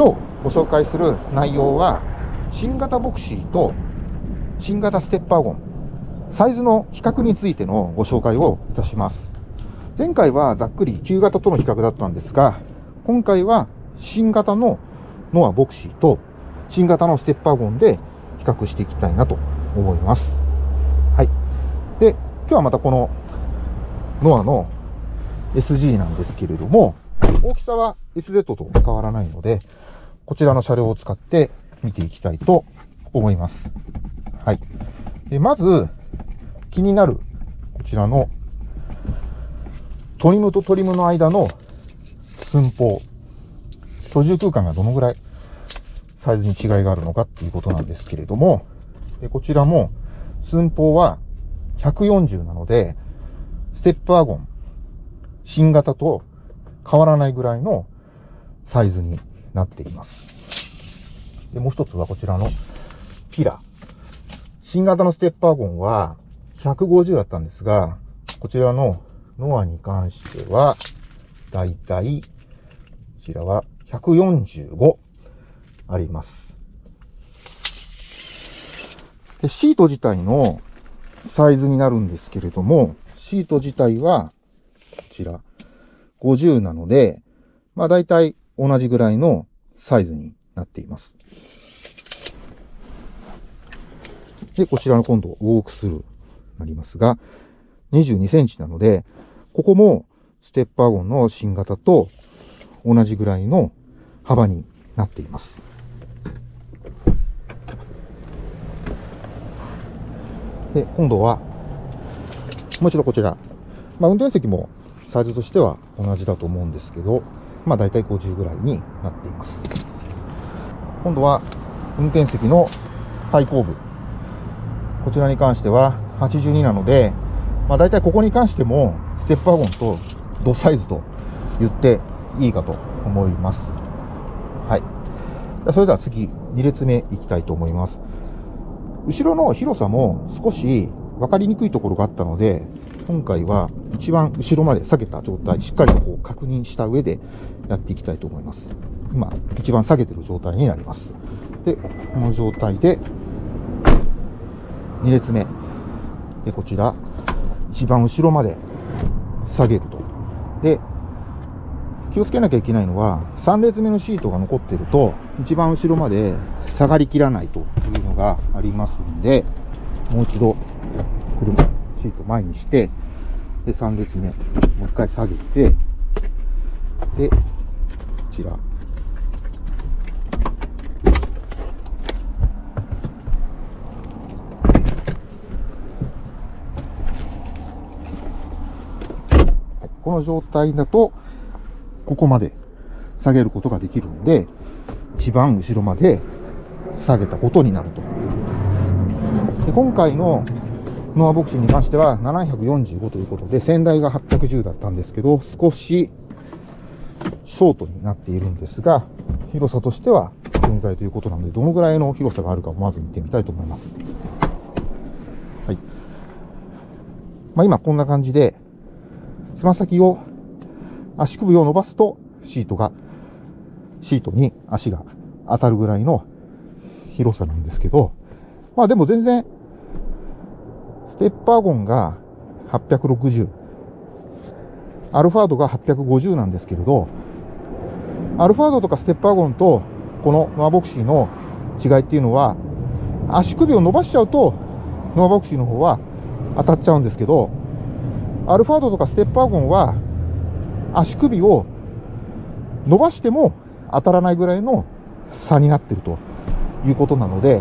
今日ご紹介する内容は新型ボクシーと新型ステッパーゴンサイズの比較についてのご紹介をいたします。前回はざっくり旧型との比較だったんですが今回は新型のノアボクシーと新型のステッパーゴンで比較していきたいなと思います。はい。で今日はまたこのノアの SG なんですけれども大きさは SZ と変わらないのでこちらの車両を使って見ていきたいと思います。はい。でまず、気になる、こちらの、トリムとトリムの間の寸法。居住空間がどのぐらいサイズに違いがあるのかっていうことなんですけれども、でこちらも寸法は140なので、ステップワゴン、新型と変わらないぐらいのサイズになっています。で、もう一つはこちらのピラ。新型のステップワゴンは150だったんですが、こちらのノアに関しては、だいたい、こちらは145あります。で、シート自体のサイズになるんですけれども、シート自体は、こちら、50なので、まあ大体同じぐらいのサイズになっています。で、こちらの今度、ウォークスルーになりますが、22センチなので、ここもステップワゴンの新型と同じぐらいの幅になっています。で、今度は、もう一度こちら。まあ、運転席もサイズとしては同じだと思うんですけど、まあ大体50ぐらいになっています。今度は運転席の開口部。こちらに関しては82なので、まあ大体ここに関してもステップワゴンとドサイズと言っていいかと思います。はい。それでは次、2列目いきたいと思います。後ろの広さも少し分かりにくいところがあったので、今回は一番後ろまで下げた状態、しっかりとこう確認した上でやっていきたいと思います。今、一番下げてる状態になります。で、この状態で、2列目。で、こちら、一番後ろまで下げると。で、気をつけなきゃいけないのは、3列目のシートが残ってると、一番後ろまで下がりきらないというのがありますんで、もう一度、車、シート前にして、で、3列目、もう一回下げて、で、こちら。この状態だと、ここまで下げることができるので、一番後ろまで下げたことになると。で今回のノアボクシングに関しては745ということで、先代が810だったんですけど、少しショートになっているんですが、広さとしては現在ということなので、どのぐらいの広さがあるかをまず見てみたいと思います。はい。まあ、今こんな感じで、つま先を、足首を伸ばすとシートが、シートに足が当たるぐらいの広さなんですけど、まあでも全然テッパーゴンが860。アルファードが850なんですけれど、アルファードとかステッパーゴンとこのノアボクシーの違いっていうのは、足首を伸ばしちゃうと、ノアボクシーの方は当たっちゃうんですけど、アルファードとかステッパーゴンは、足首を伸ばしても当たらないぐらいの差になってるということなので、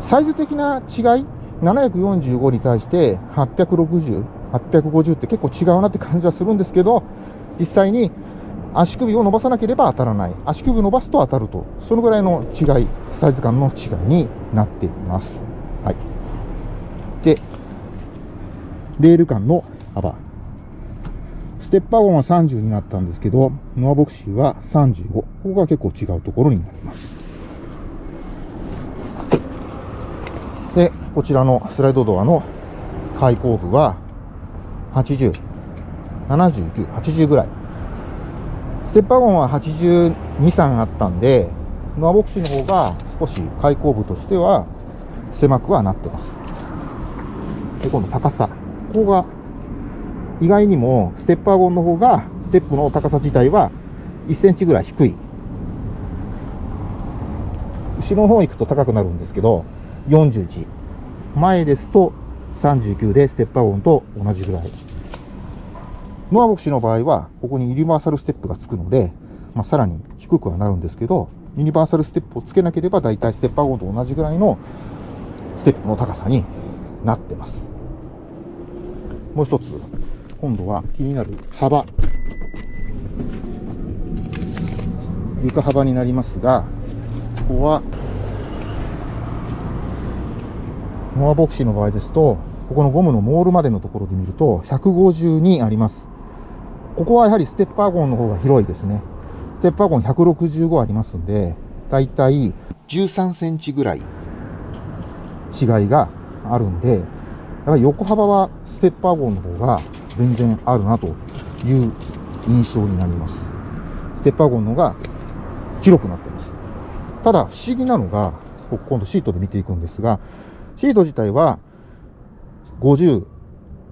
サイズ的な違い745に対して860、850って結構違うなって感じはするんですけど、実際に足首を伸ばさなければ当たらない。足首伸ばすと当たると。そのぐらいの違い、サイズ感の違いになっています。はい。で、レール間の幅。ステッパーゴンは30になったんですけど、ノアボクシーは35。ここが結構違うところになります。で、こちらのスライドドアの開口部は80、79、80ぐらい。ステッパーゴンは82、3あったんで、ノアボクシーの方が少し開口部としては狭くはなってます。で、今度高さ。ここが意外にもステップワゴンの方がステップの高さ自体は1センチぐらい低い。後ろの方行くと高くなるんですけど、41。前ですと39でステップワゴンと同じぐらい。ノアボクシーの場合は、ここにユニバーサルステップがつくので、まあ、さらに低くはなるんですけど、ユニバーサルステップをつけなければ、だいたいステップワゴンと同じぐらいのステップの高さになってます。もう一つ、今度は気になる幅。床幅になりますが、ここは、ノアボクシーの場合ですと、ここのゴムのモールまでのところで見ると、152あります。ここはやはりステップワゴンの方が広いですね。ステップワゴン165ありますんで、だいたい13センチぐらい違いがあるんで、やはり横幅はステップワゴンの方が全然あるなという印象になります。ステップワゴンの方が広くなってます。ただ不思議なのが、今度シートで見ていくんですが、シート自体は50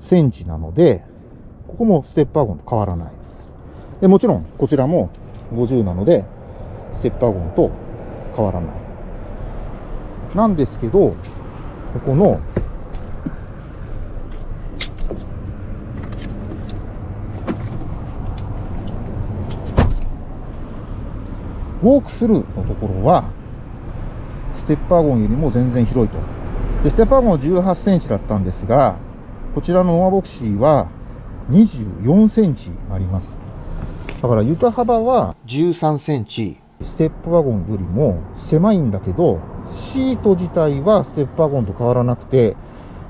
センチなので、ここもステップワゴンと変わらない。でもちろん、こちらも50なので、ステップワゴンと変わらない。なんですけど、ここの、ウォークスルーのところは、ステップワゴンよりも全然広いと。で、ステップワゴンは18センチだったんですが、こちらのノアボクシーは24センチあります。だから床幅は13センチ。ステップワゴンよりも狭いんだけど、シート自体はステップワゴンと変わらなくて、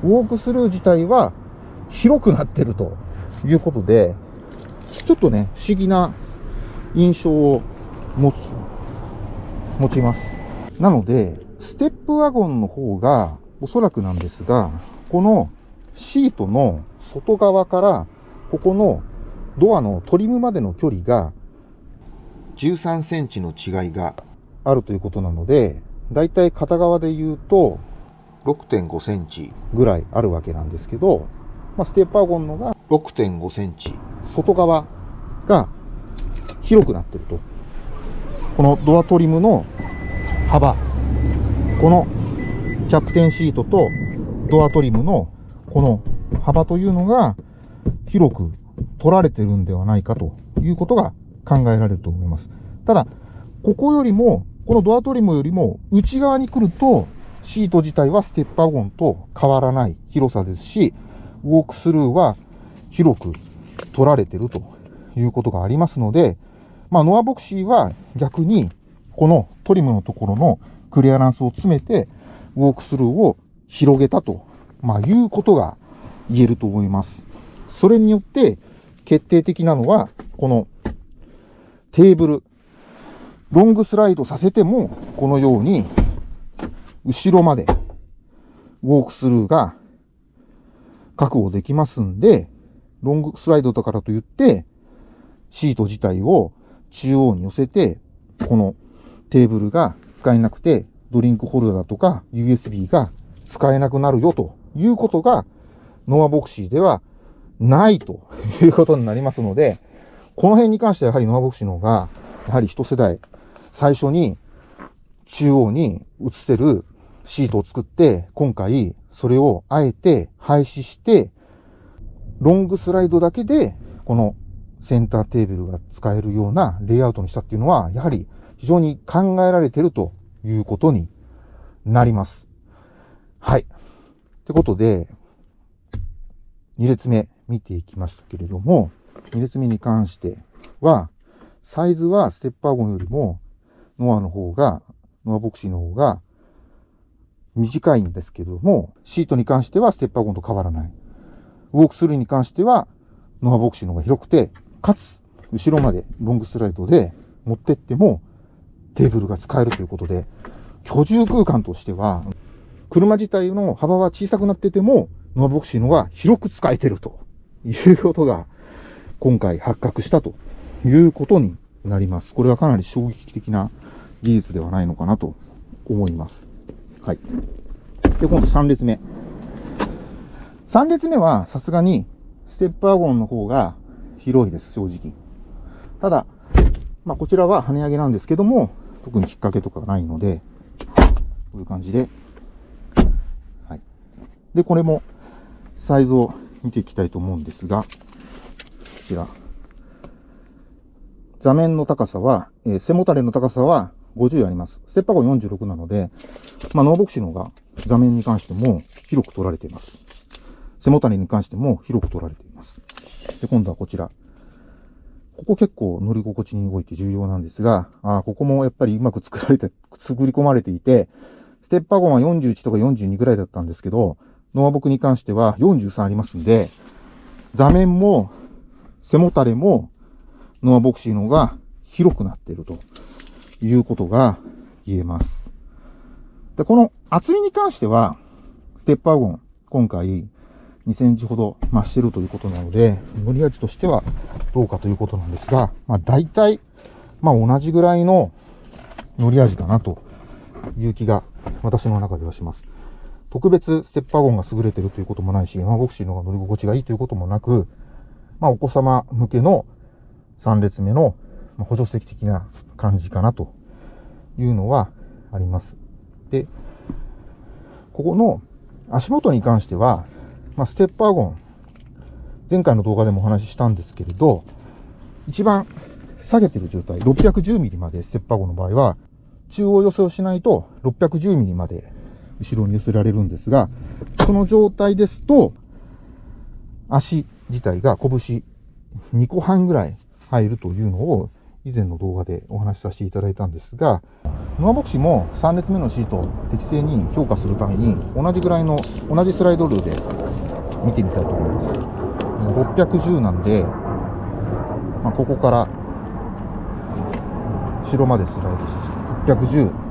ウォークスルー自体は広くなってるということで、ちょっとね、不思議な印象を持つ、持ちます。なので、ステップワゴンの方が、おそらくなんですが、このシートの外側からここのドアのトリムまでの距離が13センチの違いがあるということなので、だいたい片側で言うと6.5センチぐらいあるわけなんですけど、まあ、ステッパーゴンのが6.5センチ。外側が広くなってると。このドアトリムの幅、このキャプテンシートとドアトリムのこの幅というのが広く取られてるんではないかということが考えられると思います。ただ、ここよりも、このドアトリムよりも内側に来ると、シート自体はステップワゴンと変わらない広さですし、ウォークスルーは広く取られてるということがありますので、まあ、ノアボクシーは逆に、このトリムのところのクリアランスを詰めて、ウォークスルーを広げたと、まあ、いうことが言えると思います。それによって決定的なのは、このテーブル。ロングスライドさせても、このように、後ろまで、ウォークスルーが確保できますんで、ロングスライドだからといって、シート自体を中央に寄せて、このテーブルが使えなくて、ドリンクホルダーとか USB が使えなくなるよということが、ノアボクシーではないということになりますので、この辺に関してはやはりノアボクシーの方が、やはり一世代、最初に中央に映せるシートを作って、今回それをあえて廃止して、ロングスライドだけで、このセンターテーブルが使えるようなレイアウトにしたっていうのは、やはり非常に考えられてるということになります。はい。ってことで、2列目見ていきましたけれども、2列目に関しては、サイズはステッパーゴンよりも、ノアの方が、ノアボクシーの方が短いんですけども、シートに関してはステッパーゴンと変わらない。ウォークスルーに関しては、ノアボクシーの方が広くて、かつ、後ろまでロングスライドで持ってっても、テーブルが使えるということで、居住空間としては、車自体の幅は小さくなってても、ノアボクシーのが広く使えてるということが今回発覚したということになります。これはかなり衝撃的な技術ではないのかなと思います。はい。で、今度3列目。3列目はさすがにステップワゴンの方が広いです、正直。ただ、まあこちらは跳ね上げなんですけども、特に引っ掛けとかないので、こういう感じで、はい。で、これもサイズを見ていきたいと思うんですが、こちら。座面の高さは、えー、背もたれの高さは50あります。ステッパーゴン46なので、まあ、ノーボクシの方が座面に関しても広く取られています。背もたれに関しても広く取られています。で、今度はこちら。ここ結構乗り心地に動いて重要なんですが、あここもやっぱりうまく作られて、作り込まれていて、ステッパーゴンは41とか42ぐらいだったんですけど、ノアボクに関しては43ありますんで、座面も背もたれもノアボクシーの方が広くなっているということが言えます。で、この厚みに関しては、ステッパーゴン、今回2センチほど増してるということなので、乗り味としてはどうかということなんですが、まあ大体、まあ同じぐらいの乗り味かなという気が私の中ではします。特別ステッパーゴンが優れてるということもないし、マボクシーの方が乗り心地がいいということもなく、まあお子様向けの3列目の補助席的な感じかなというのはあります。で、ここの足元に関しては、まあ、ステップワゴン、前回の動画でもお話ししたんですけれど、一番下げてる状態、610ミリまでステップワゴンの場合は、中央寄せをしないと610ミリまで後ろに寄せられるんですが、その状態ですと、足自体が拳2個半ぐらい入るというのを以前の動画でお話しさせていただいたんですが、ノアボクシも3列目のシートを適正に評価するために同じぐらいの同じスライドルーで見てみたいと思います。610なんで、まあ、ここから後ろまでスライドして610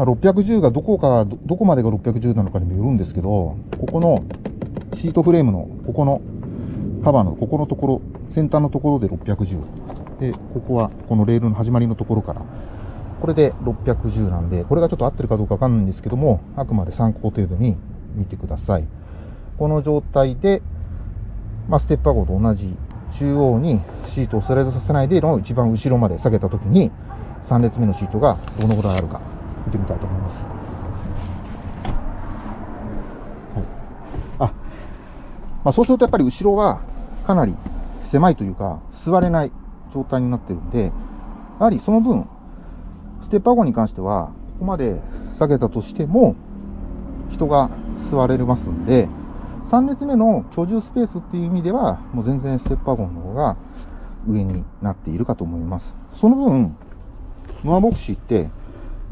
まあ、610がどこか、どこまでが610なのかにもよるんですけど、ここのシートフレームの、ここのカバーのここのところ、先端のところで610。で、ここはこのレールの始まりのところから、これで610なんで、これがちょっと合ってるかどうかわかんないんですけども、あくまで参考程度に見てください。この状態で、まあ、ステッパー号と同じ中央にシートをスライドさせないでの一番後ろまで下げたときに、3列目のシートがどのぐらいあるか見てみたいと思います。はい、あ、まあ、そうするとやっぱり後ろはかなり狭いというか、座れない状態になってるんで、やはりその分、ステップワゴンに関しては、ここまで下げたとしても、人が座れますんで、3列目の居住スペースっていう意味では、もう全然ステップワゴンの方が上になっているかと思います。その分、ノアボクシーって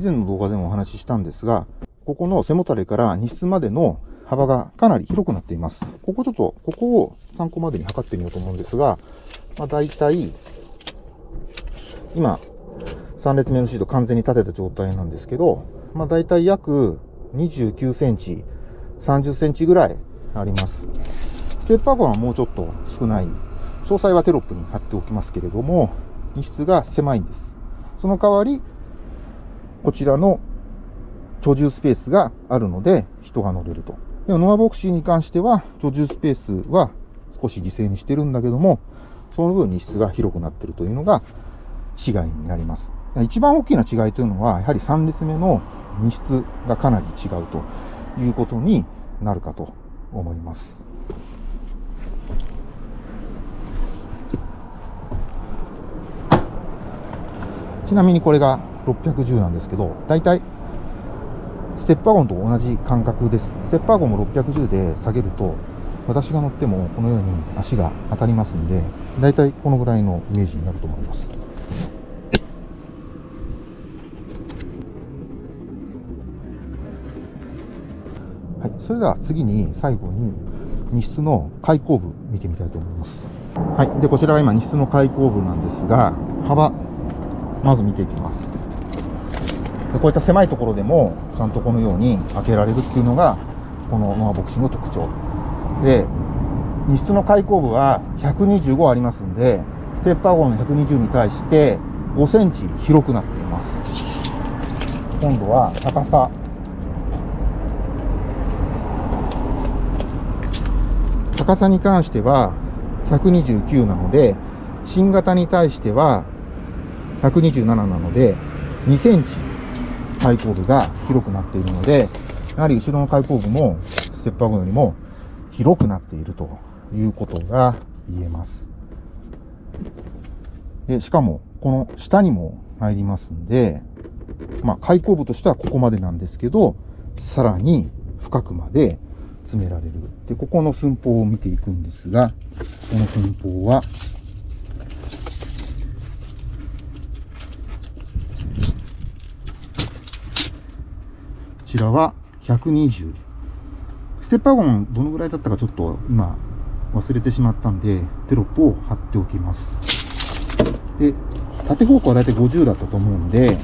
以前の動画でもお話ししたんですが、ここの背もたれから荷室までの幅がかなり広くなっています。ここちょっと、ここを参考までに測ってみようと思うんですが、まあ、大体、今、3列目のシート完全に立てた状態なんですけど、まあ、大体約29センチ、30センチぐらいあります。ステップワゴンはもうちょっと少ない。詳細はテロップに貼っておきますけれども、荷室が狭いんです。その代わり、こちらの居住スペースがあるので人が乗れると。でもノアボクシーに関しては居住スペースは少し犠牲にしてるんだけども、その分荷室が広くなってるというのが違いになります。一番大きな違いというのは、やはり3列目の荷室がかなり違うということになるかと思います。ちなみにこれが610なんですけど、大体、ステップワゴンと同じ感覚です。ステップワゴンも610で下げると、私が乗ってもこのように足が当たりますんで、大体このぐらいのイメージになると思います。はい、それでは次に最後に荷室の開口部見てみたいと思います。はい、でこちらが今荷室の開口部なんですが、幅まず見ていきます。こういった狭いところでも、ちゃんとこのように開けられるっていうのが、このノアボクシングの特徴。で、荷室の開口部は125ありますんで、ステップワゴンの120に対して5センチ広くなっています。今度は高さ。高さに関しては129なので、新型に対しては127なので、2センチ開口部が広くなっているので、やはり後ろの開口部もステップワゴンよりも広くなっているということが言えます。でしかも、この下にも入りますんで、まあ、開口部としてはここまでなんですけど、さらに深くまで詰められる。で、ここの寸法を見ていくんですが、この寸法は、ちらは120。ステップワゴンどのぐらいだったかちょっと今忘れてしまったんで、テロップを貼っておきます。で、縦方向はだいたい50だったと思うんで、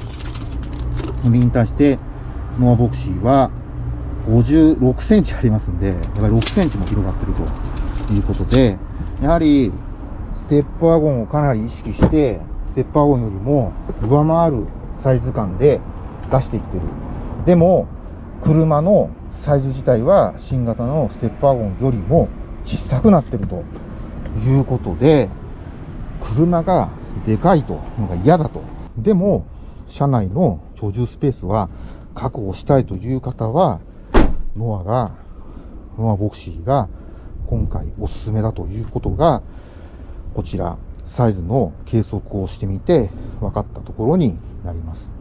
これに対してノアボクシーは56センチありますんで、やっぱり6センチも広がってるということで、やはりステップワゴンをかなり意識して、ステップワゴンよりも上回るサイズ感で出していってる。でも、車のサイズ自体は新型のステップワゴンよりも小さくなってるということで、車がでかいとのが嫌だと。でも、車内の居住スペースは確保したいという方は、ノアが、ノアボクシーが今回おすすめだということが、こちら、サイズの計測をしてみて分かったところになります。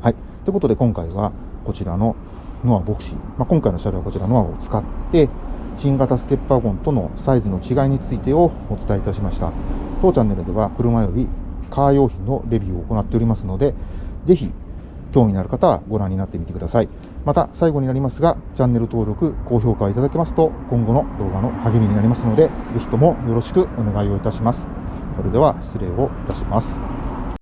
はい。ということで今回はこちらのノアボクシー、まあ、今回の車両はこちらノアを使って、新型ステップワゴンとのサイズの違いについてをお伝えいたしました。当チャンネルでは車よりカー用品のレビューを行っておりますので、ぜひ興味のある方はご覧になってみてください。また最後になりますが、チャンネル登録、高評価いただけますと今後の動画の励みになりますので、ぜひともよろしくお願いをいたします。それでは失礼をいたします。